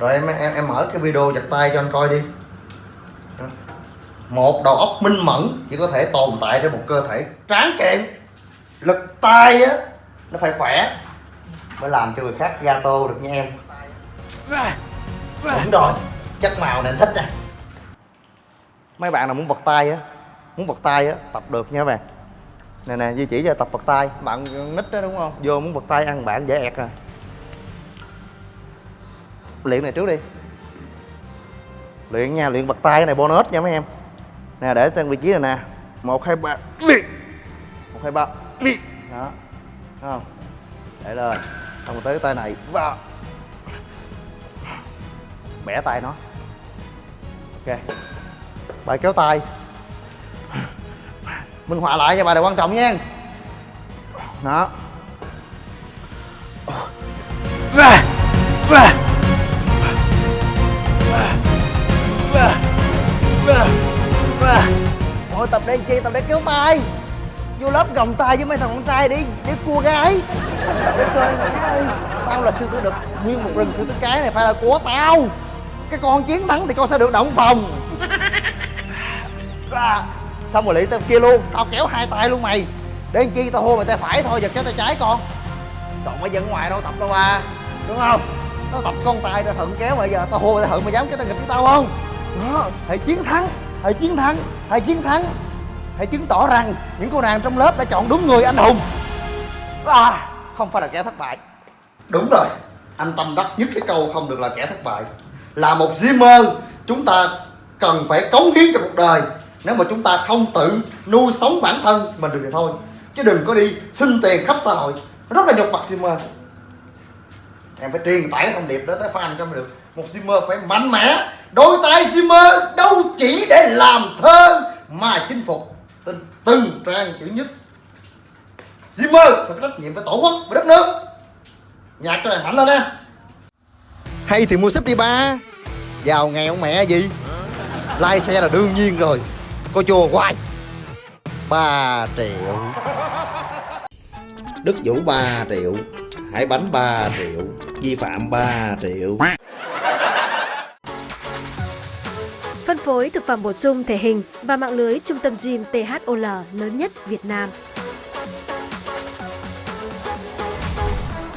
rồi em em em mở cái video giật tay cho anh coi đi. Một đầu óc minh mẫn chỉ có thể tồn tại trên một cơ thể tráng kiện. Lực tay á, nó phải khỏe. Mới làm cho người khác gato được nha em. Đúng rồi, chất màu này anh thích nha. Mấy bạn nào muốn vật tay á, muốn vật tay á, tập được nha các bạn. Nè nè di chỉ cho tập vật tay bạn nít đó đúng không? Vô muốn vật tay ăn bạn dễ ẹt à luyện này trước đi. Luyện nha luyện vật tay cái này bonus nha mấy em. Nè để tên vị trí này nè. Một hai ba. Một hai ba. Đó. Không? Để lên. Xong rồi tới cái tay này. Và bẻ tay nó. Ok. Bài kéo tay. Minh họa lại cho bài này quan trọng nha. Đó. Thôi tập đang chi tao để kéo tay. Vô lớp gồng tay với mấy thằng con trai để để cua gái. Để chơi mà ơi Tao là sư tử đực Nguyên một rừng sư tử cái này phải là của tao. Cái con chiến thắng thì con sẽ được động phòng. À, Xong rồi lấy tao kia luôn. Tao kéo hai tay luôn mày. Để làm chi tao hô mày tay phải thôi giờ kéo tay trái con. Còn mấy dân ngoài đâu tập đâu à. Đúng không? Nó tập con tay tao thận kéo bây giờ Tao hô tao thận mày dám kéo tao nghịch với tao không? Đó hãy chiến thắng hãy chiến thắng hãy chiến thắng hãy chứng tỏ rằng những cô nàng trong lớp đã chọn đúng người anh hùng. À, không phải là kẻ thất bại. Đúng rồi anh tâm đắc nhất cái câu không được là kẻ thất bại. Là một dreamer chúng ta cần phải cống hiến cho cuộc đời. Nếu mà chúng ta không tự nuôi sống bản thân mình được thì thôi. Chứ đừng có đi xin tiền khắp xã hội. Rất là nhục mặt dreamer. Em phải truyền tải thông điệp đó tới fan cho mới được. Một Zimmer phải mạnh mẽ đôi tay Zimmer đâu chỉ để làm thơ mà chinh phục từng, từng trang chữ nhất. Zimmer phải có trách nhiệm với tổ quốc với đất nước. Nhạc cho này mạnh lên nha. Hay thì mua súp đi ba. Giàu nghèo mẹ gì? Lai xe là đương nhiên rồi. Có chùa hoài. Ba triệu. Đức Vũ 3 triệu. Hải Bánh 3 triệu. Vi phạm 3 triệu. Phân phối thực phẩm bổ sung thể hình và mạng lưới trung tâm gym THOL lớn nhất Việt Nam.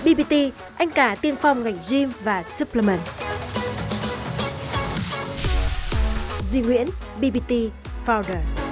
BBT, anh cả tiên phong ngành gym và supplement. Duy Nguyễn, BBT Founder.